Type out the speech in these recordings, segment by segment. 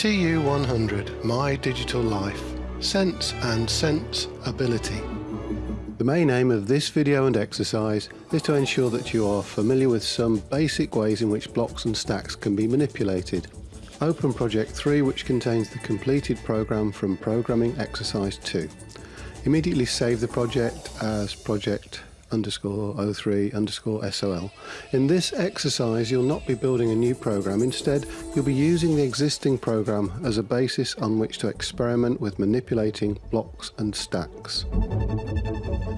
TU100 My Digital Life Sense and Sense Ability The main aim of this video and exercise is to ensure that you are familiar with some basic ways in which blocks and stacks can be manipulated. Open Project 3 which contains the completed program from Programming Exercise 2. Immediately save the project as project underscore 03 underscore SOL. In this exercise you'll not be building a new program, instead you'll be using the existing program as a basis on which to experiment with manipulating blocks and stacks.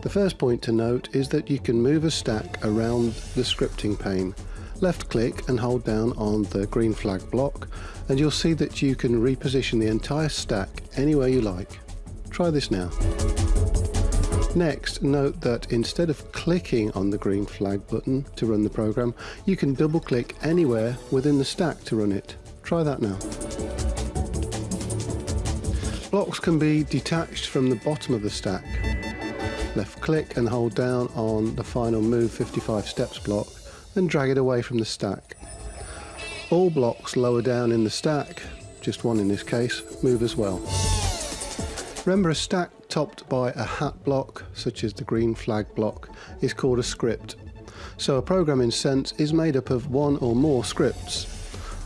The first point to note is that you can move a stack around the scripting pane. Left click and hold down on the green flag block and you'll see that you can reposition the entire stack anywhere you like. Try this now. Next, note that instead of clicking on the green flag button to run the program, you can double click anywhere within the stack to run it. Try that now. Blocks can be detached from the bottom of the stack. Left click and hold down on the final move 55 steps block and drag it away from the stack. All blocks lower down in the stack, just one in this case, move as well. Remember a stack topped by a hat block, such as the green flag block, is called a script. So a program in Sense is made up of one or more scripts.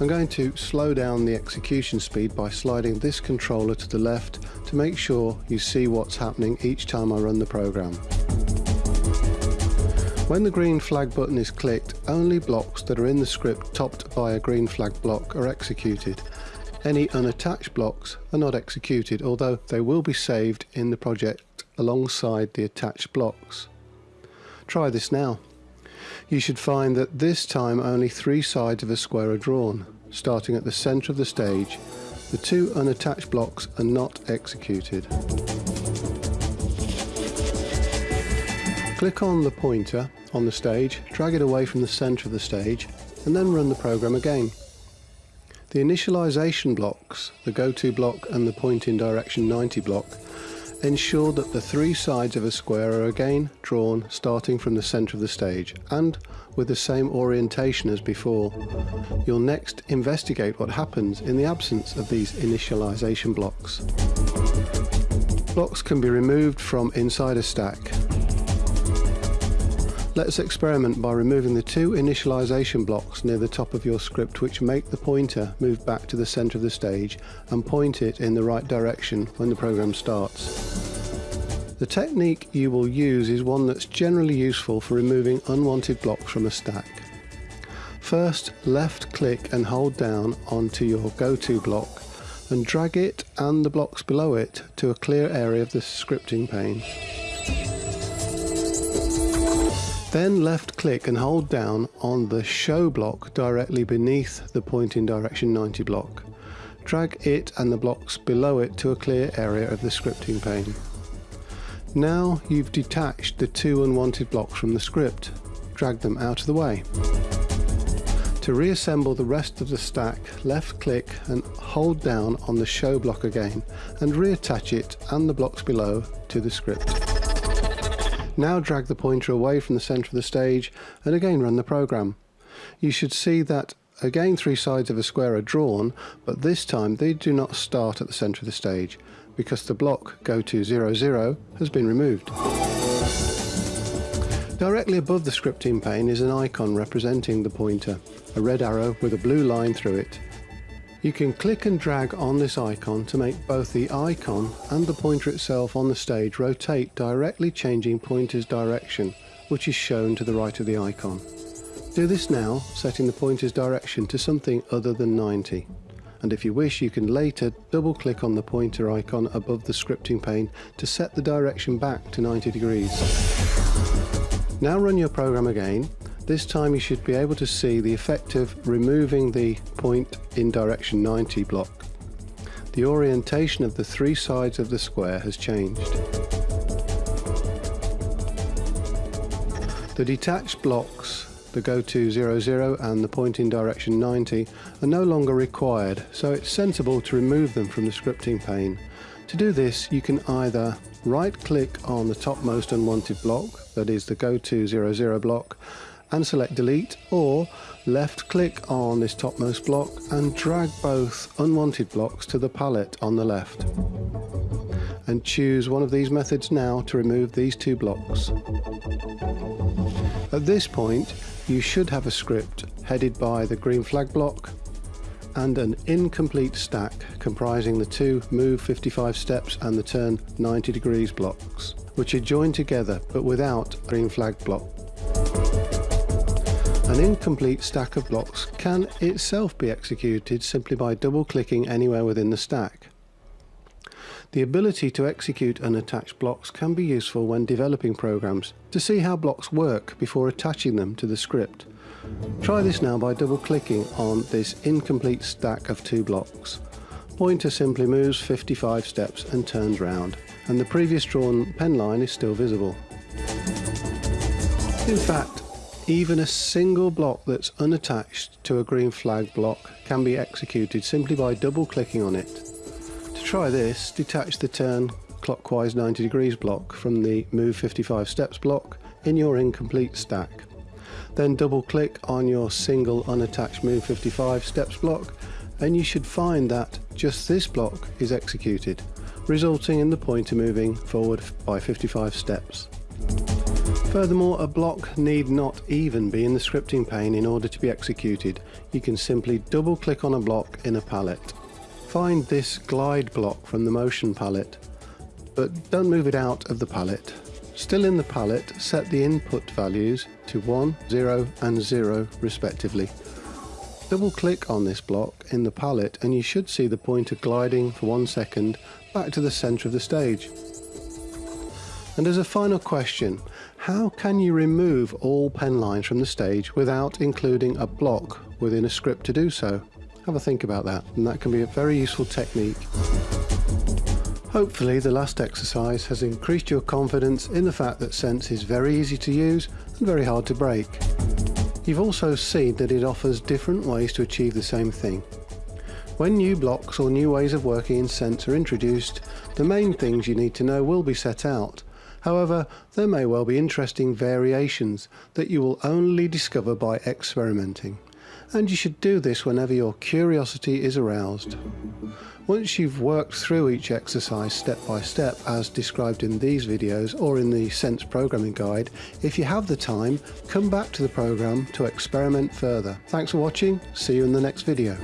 I'm going to slow down the execution speed by sliding this controller to the left to make sure you see what's happening each time I run the program. When the green flag button is clicked, only blocks that are in the script topped by a green flag block are executed any unattached blocks are not executed, although they will be saved in the project alongside the attached blocks. Try this now. You should find that this time only three sides of a square are drawn, starting at the centre of the stage. The two unattached blocks are not executed. Click on the pointer on the stage, drag it away from the centre of the stage, and then run the program again. The initialization blocks, the go-to block and the point in direction 90 block, ensure that the three sides of a square are again drawn starting from the center of the stage and with the same orientation as before. You'll next investigate what happens in the absence of these initialization blocks. Blocks can be removed from inside a stack Let's experiment by removing the two initialization blocks near the top of your script which make the pointer move back to the center of the stage and point it in the right direction when the program starts. The technique you will use is one that's generally useful for removing unwanted blocks from a stack. First, left click and hold down onto your go-to block and drag it and the blocks below it to a clear area of the scripting pane. Then left click and hold down on the show block directly beneath the point in direction 90 block. Drag it and the blocks below it to a clear area of the scripting pane. Now you've detached the two unwanted blocks from the script. Drag them out of the way. To reassemble the rest of the stack, left click and hold down on the show block again and reattach it and the blocks below to the script. Now drag the pointer away from the centre of the stage and again run the program. You should see that again three sides of a square are drawn, but this time they do not start at the centre of the stage because the block go to 0, 0 has been removed. Directly above the scripting pane is an icon representing the pointer, a red arrow with a blue line through it. You can click and drag on this icon to make both the icon and the pointer itself on the stage rotate directly changing pointer's direction, which is shown to the right of the icon. Do this now, setting the pointer's direction to something other than 90. And if you wish, you can later double click on the pointer icon above the scripting pane to set the direction back to 90 degrees. Now run your program again this time you should be able to see the effect of removing the point in direction 90 block. The orientation of the three sides of the square has changed. The detached blocks, the go to 00 and the point in direction 90, are no longer required, so it's sensible to remove them from the scripting pane. To do this, you can either right click on the topmost unwanted block, that is the go to 00 block, and select delete or left click on this topmost block and drag both unwanted blocks to the palette on the left and choose one of these methods now to remove these two blocks. At this point you should have a script headed by the green flag block and an incomplete stack comprising the two move 55 steps and the turn 90 degrees blocks which are joined together but without green flag block. An incomplete stack of blocks can itself be executed simply by double clicking anywhere within the stack. The ability to execute unattached blocks can be useful when developing programs to see how blocks work before attaching them to the script. Try this now by double clicking on this incomplete stack of two blocks. Pointer simply moves 55 steps and turns round and the previous drawn pen line is still visible. In fact, even a single block that's unattached to a green flag block can be executed simply by double clicking on it To try this, detach the turn clockwise 90 degrees block from the move 55 steps block in your incomplete stack. Then double click on your single unattached move 55 steps block and you should find that just this block is executed, resulting in the pointer moving forward by 55 steps. Furthermore, a block need not even be in the scripting pane in order to be executed. You can simply double click on a block in a palette Find this glide block from the motion palette, but don't move it out of the palette. Still in the palette, set the input values to 1, 0 and 0 respectively. Double click on this block in the palette and you should see the pointer gliding for one second back to the centre of the stage. And as a final question, how can you remove all pen lines from the stage without including a block within a script to do so? Have a think about that and that can be a very useful technique. Hopefully the last exercise has increased your confidence in the fact that Sense is very easy to use and very hard to break. You've also seen that it offers different ways to achieve the same thing. When new blocks or new ways of working in Sense are introduced, the main things you need to know will be set out. However, there may well be interesting variations that you will only discover by experimenting and you should do this whenever your curiosity is aroused. Once you've worked through each exercise step by step as described in these videos or in the Sense programming guide, if you have the time, come back to the program to experiment further. Thanks for watching, see you in the next video.